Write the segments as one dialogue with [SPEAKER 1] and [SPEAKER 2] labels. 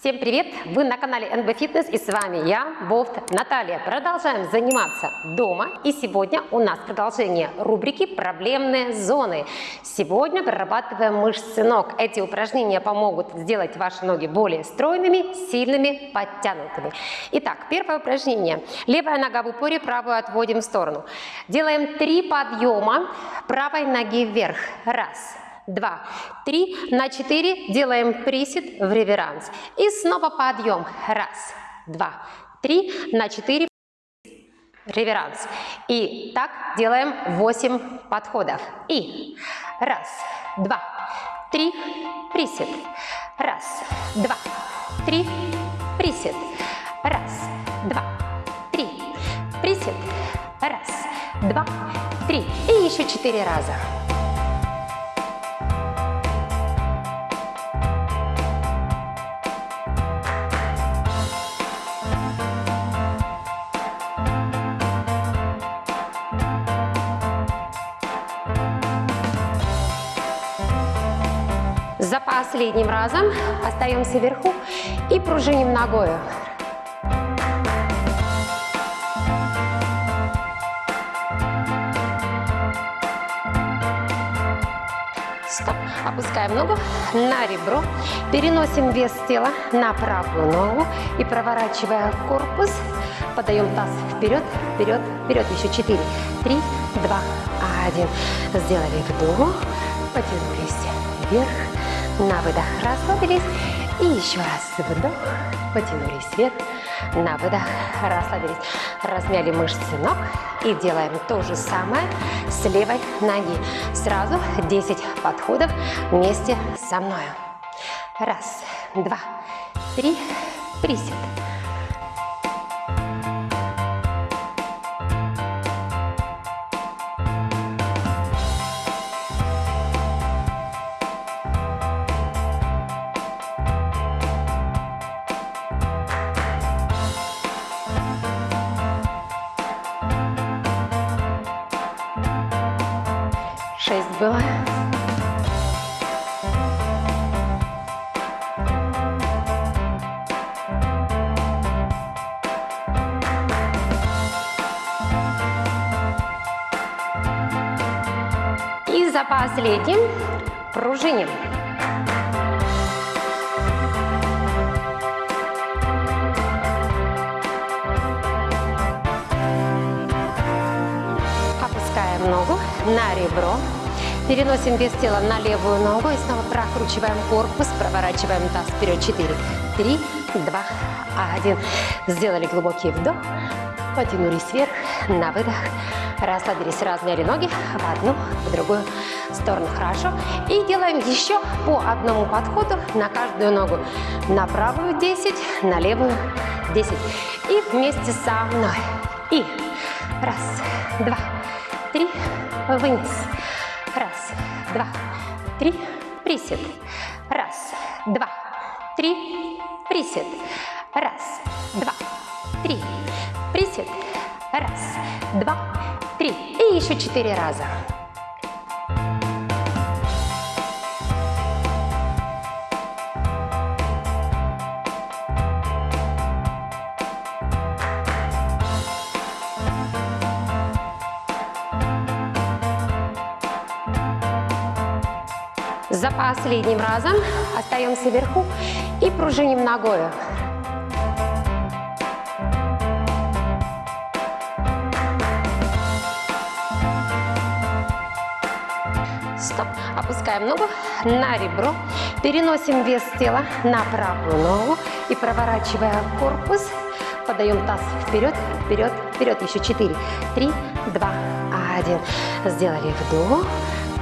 [SPEAKER 1] Всем привет! Вы на канале NB Fitness и с вами я, Бофт Наталья. Продолжаем заниматься дома и сегодня у нас продолжение рубрики «Проблемные зоны». Сегодня прорабатываем мышцы ног. Эти упражнения помогут сделать ваши ноги более стройными, сильными, подтянутыми. Итак, первое упражнение. Левая нога в упоре, правую отводим в сторону. Делаем три подъема правой ноги вверх. Раз, два, три, на четыре делаем присед в реверанс. И снова подъем. Раз, два, три, на четыре реверанс. И так делаем 8 подходов. И раз, два, три, присед. Раз, два, три, присед. Раз, два, три, присед. Раз, два, три. И еще четыре раза. За последним разом остаемся вверху и пружиним ногою. Стоп. Опускаем ногу на ребро, переносим вес тела на правую ногу и проворачивая корпус, подаем таз вперед, вперед, вперед. Еще 4, 3, 2, 1. Сделали вдох, потянулись вверх, на выдох расслабились. И еще раз вдох, потянулись вверх, на выдох расслабились. Размяли мышцы ног и делаем то же самое с левой ноги. Сразу 10 подходов вместе со мной. Раз, два, три, присед. Шесть было. И за последним пружиним. Ногу на ребро. Переносим вес тела на левую ногу и снова прокручиваем корпус, проворачиваем таз вперед. 4, 3, 2, 1. Сделали глубокий вдох, потянулись вверх, на выдох. Расслабились, размяли ноги в одну, в другую сторону. Хорошо. И делаем еще по одному подходу на каждую ногу. На правую 10, на левую 10. И вместе со мной. И раз, два, три, вниз. Раз, два, три, присед. Раз, два, три, присед. Раз, два, три, присед. Раз, два, три. И еще четыре раза. За последним разом остаемся вверху и пружиним ногою. Стоп. Опускаем ногу на ребро, переносим вес тела на правую ногу и проворачивая корпус, подаем таз вперед, вперед, вперед. Еще 4, 3, 2, 1. Сделали вдох,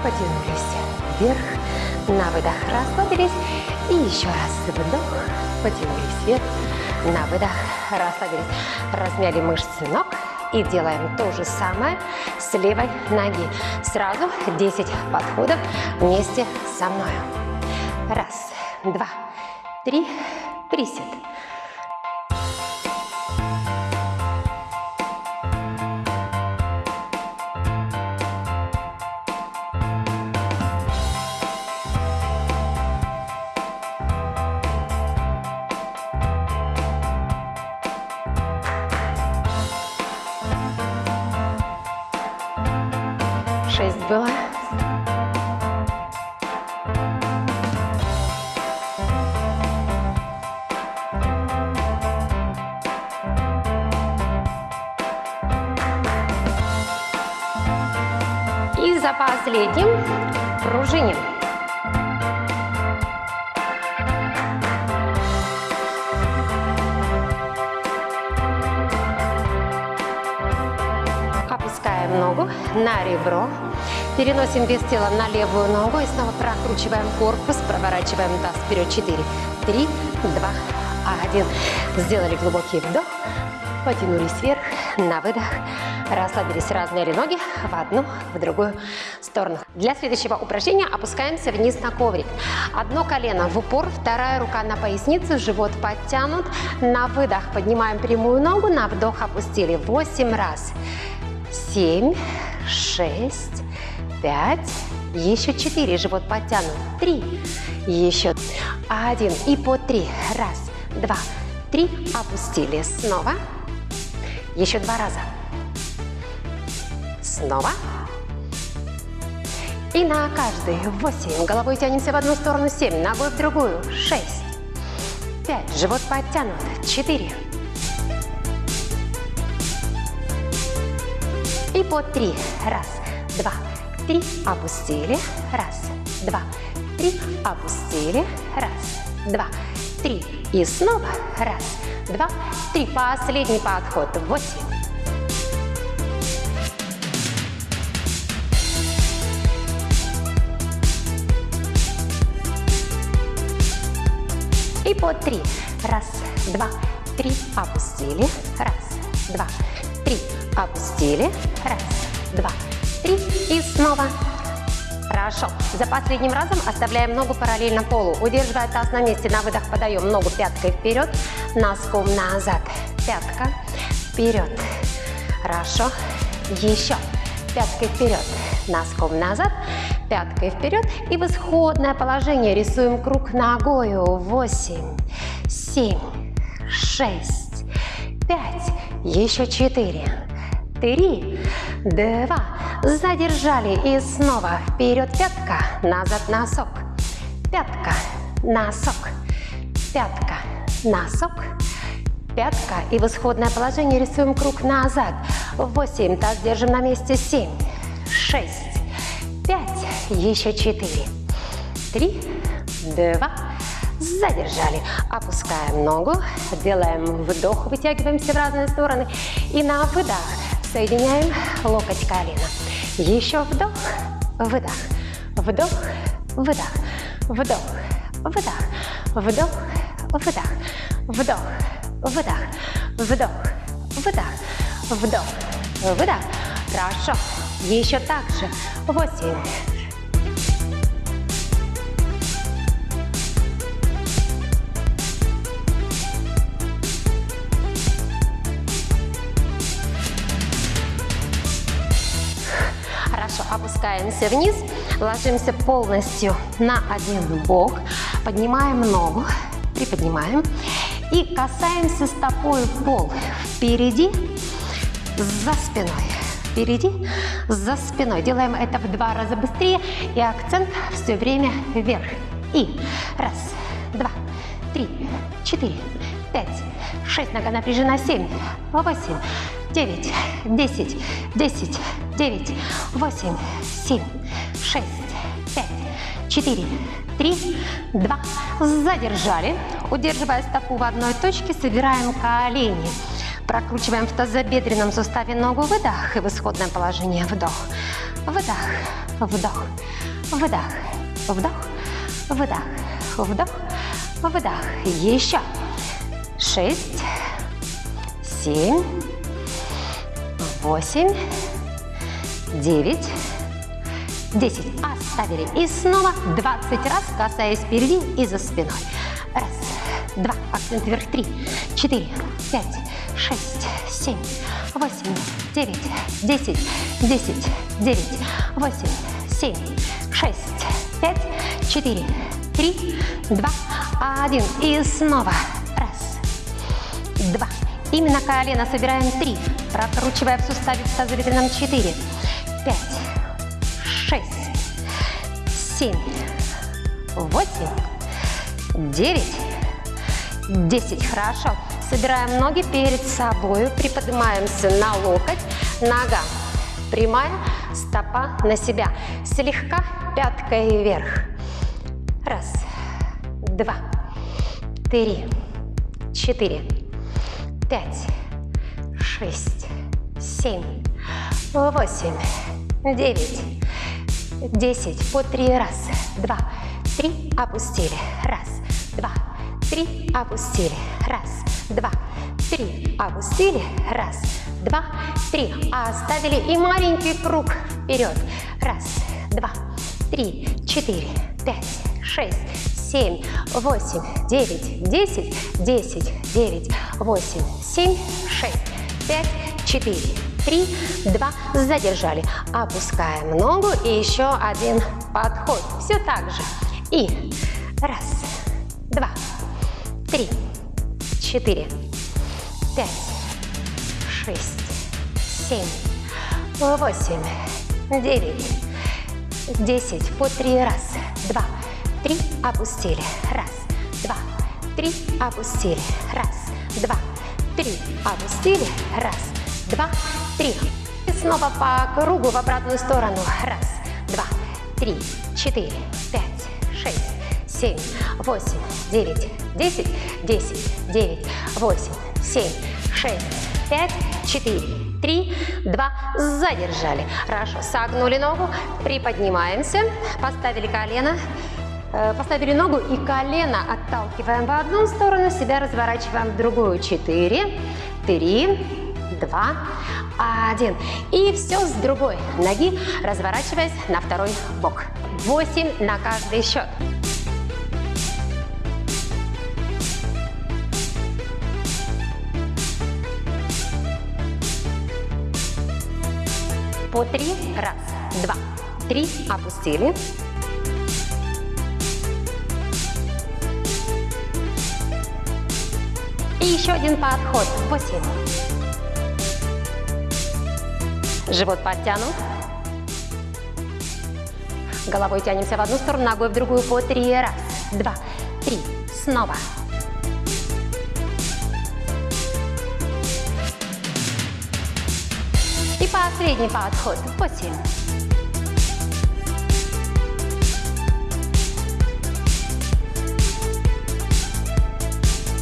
[SPEAKER 1] потянулись вверх, на выдох расслабились. И еще раз вдох, потянулись вверх, на выдох расслабились. Размяли мышцы ног и делаем то же самое с левой ноги. Сразу 10 подходов вместе со мной. Раз, два, три, присед. Последним пружиним. Опускаем ногу на ребро. Переносим вес тела на левую ногу и снова прокручиваем корпус, проворачиваем таз вперед. 4, 3, 2, 1. Сделали глубокий вдох, потянулись вверх, на выдох. Расслабились, размяли ноги в одну, в другую сторону. Для следующего упражнения опускаемся вниз на коврик. Одно колено в упор, вторая рука на пояснице, живот подтянут. На выдох поднимаем прямую ногу, на вдох опустили. 8 раз. 7, 6, пять, еще четыре, живот подтянут, три, еще один и по три, раз, два, три, опустили, снова, еще два раза, снова, и на каждый, восемь, головой тянемся в одну сторону, семь, ногой в другую, шесть, пять, живот подтянут, четыре, и по три, раз, два, три, опустили, раз, два, три, опустили, раз, два, три, и снова, раз, два, три, последний подход, восемь. И по три, раз, два, три, опустили, раз, два, три, опустили, раз, два, три. И снова. Хорошо. За последним разом оставляем ногу параллельно полу. Удерживая таз на месте, на выдох подаем ногу пяткой вперед, носком назад. Пятка вперед. Хорошо. Еще. Пяткой вперед, носком назад, пяткой вперед. И в исходное положение рисуем круг ногою. Восемь, семь, шесть, пять, еще четыре, три, два, задержали. И снова вперед пятка, назад носок, пятка, носок, пятка, носок, пятка. И в исходное положение рисуем круг назад, восемь, таз держим на месте, семь, шесть, пять, еще четыре, три, два, задержали. Опускаем ногу, делаем вдох, вытягиваемся в разные стороны. И на выдох. Соединяем локоть колено. Еще вдох, выдох, вдох, выдох, вдох, выдох, вдох, выдох, вдох, выдох, вдох, выдох, вдох, выдох. Хорошо. Еще так же. Восемь, опускаемся вниз, ложимся полностью на один бок, поднимаем ногу, приподнимаем и касаемся стопой пол впереди, за спиной. Впереди, за спиной. Делаем это в два раза быстрее и акцент все время вверх. И раз, два, три, четыре, пять, шесть, нога напряжена, семь, восемь, девять, десять, десять, девять, восемь, семь, шесть, пять, четыре, три, два. Задержали. Удерживая стопу в одной точке, собираем колени. Прокручиваем в тазобедренном суставе ногу, выдох и в исходное положение вдох. Выдох, вдох, выдох, вдох, выдох, вдох, выдох. Еще. Шесть, семь, восемь, девять, десять. Оставили. И снова 20 раз, касаясь впереди и за спиной. Раз, два, акцент вверх, три, четыре, пять, шесть, семь, восемь, девять, десять, десять, девять, восемь, семь, шесть, пять, четыре, три, два, один. И снова. Раз, два. Именно колено собираем три. Прокручивая в суставе в тазобедренном четыре, пять, семь, восемь, девять, десять. Хорошо. Собираем ноги перед собой, приподнимаемся на локоть, нога прямая, стопа на себя. Слегка пяткой вверх. Раз, два, три, четыре, пять, шесть, семь, восемь, девять, десять. По три. Раз, два, три. Опустили. Раз, два, три. Опустили. Раз, два, три. Опустили. Раз, два, три. Оставили. И маленький круг вперед. Раз, два, три, четыре, пять, шесть, семь, восемь, девять, десять, десять, девять, восемь, семь, шесть, пять, четыре, три, два. Задержали. Опускаем ногу и еще один подход. Все так же. И раз, два, три, четыре, пять, шесть, семь, восемь, девять, десять. По три. Раз, два, три. Опустили. Раз, два, три. Опустили. Раз, два, три. Опустили. Раз, два, три. И снова по кругу в обратную сторону. Раз, два, три, четыре, пять, шесть, семь, восемь, девять, десять, десять, девять, восемь, семь, шесть, пять, четыре, три, два, задержали. Хорошо, согнули ногу, приподнимаемся, поставили колено, э, поставили ногу и колено отталкиваем в одну сторону, себя разворачиваем в другую. Четыре, три, два, один. И все с другой ноги, разворачиваясь на второй бок. Восемь на каждый счет. По три. Раз, два, три. Опустили. И еще один подход. Восемь. Живот подтянут. Головой тянемся в одну сторону, ногой в другую по три. Раз, два, три. Снова. И последний подход. Восемь.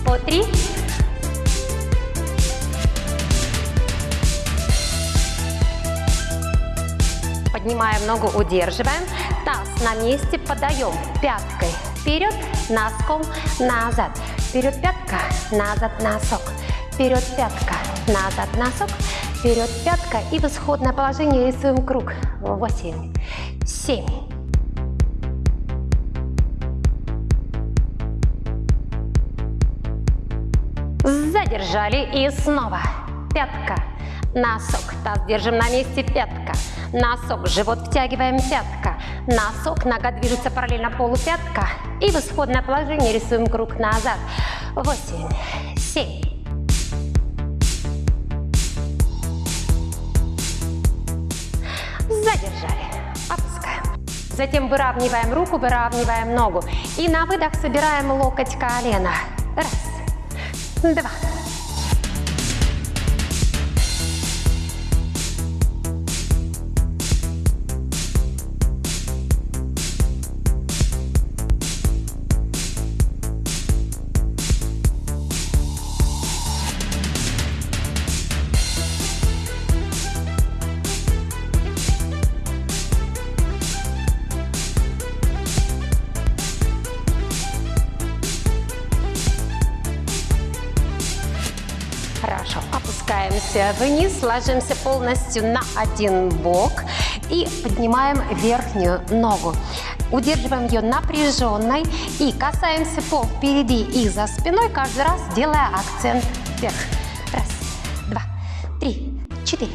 [SPEAKER 1] По три. Поднимаем ногу, удерживаем. Таз на месте, подаем пяткой вперед, носком назад. Вперед пятка, назад носок. Вперед пятка, назад носок. Вперед пятка и в исходное положение рисуем круг. Восемь, семь, Задержали и снова. Пятка, носок, таз держим на месте, пятка, носок, живот втягиваем, пятка, носок, нога движется параллельно полу, пятка. И в исходное положение рисуем круг назад. Восемь, семь, задержали, опускаем. Затем выравниваем руку, выравниваем ногу. И на выдох собираем локоть колена. Раз, два, опускаемся вниз, ложимся полностью на один бок и поднимаем верхнюю ногу. Удерживаем ее напряженной и касаемся пол впереди и за спиной, каждый раз делая акцент вверх. Раз, два, три, четыре.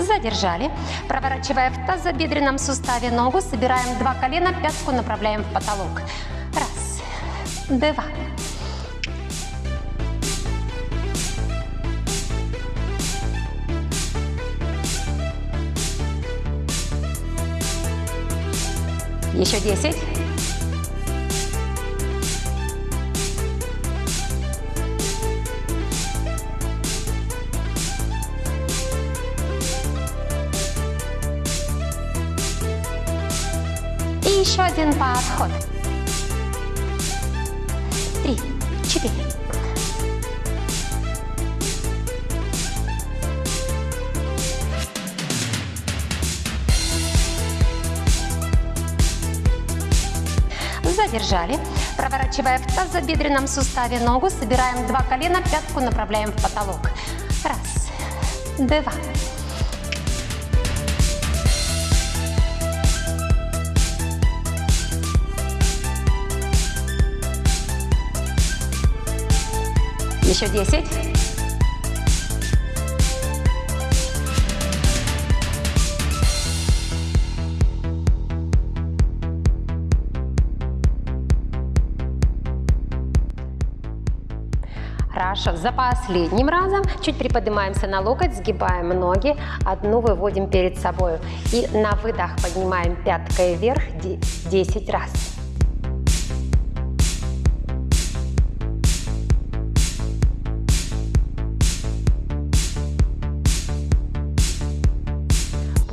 [SPEAKER 1] Задержали. Проворачивая в тазобедренном суставе ногу, собираем два колена, пятку направляем в потолок. Раз, два, Еще 10. Еще один подход. Три, четыре. Задержали. Проворачивая в тазобедренном суставе ногу, собираем два колена, пятку направляем в потолок. Раз, два, Еще 10. Хорошо, за последним разом чуть приподнимаемся на локоть, сгибаем ноги, одну выводим перед собой. И на выдох поднимаем пяткой вверх 10 раз.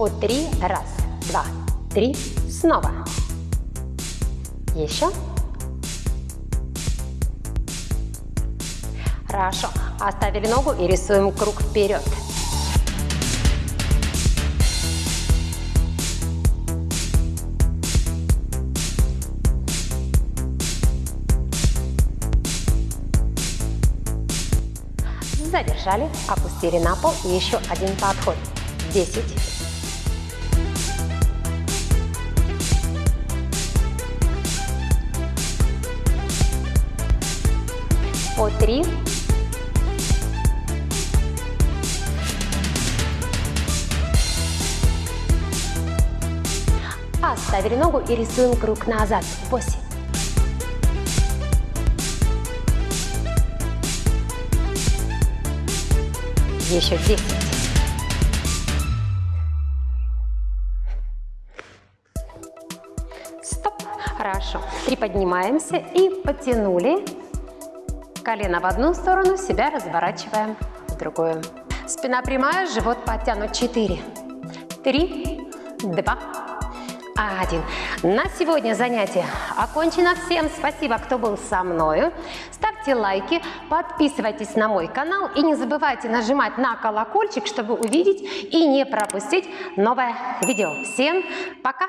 [SPEAKER 1] Три. Раз, два, три. Снова. Еще. Хорошо. Оставили ногу и рисуем круг вперед. Задержали, опустили на пол и еще один подход. 10, по три. Оставили ногу и рисуем круг назад. Восемь. Еще десять. Стоп. Хорошо. Приподнимаемся и потянули Колено в одну сторону, себя разворачиваем в другую. Спина прямая, живот подтянут. Четыре, три, два, один. На сегодня занятие окончено. Всем спасибо, кто был со мной. Ставьте лайки, подписывайтесь на мой канал и не забывайте нажимать на колокольчик, чтобы увидеть и не пропустить новое видео. Всем пока!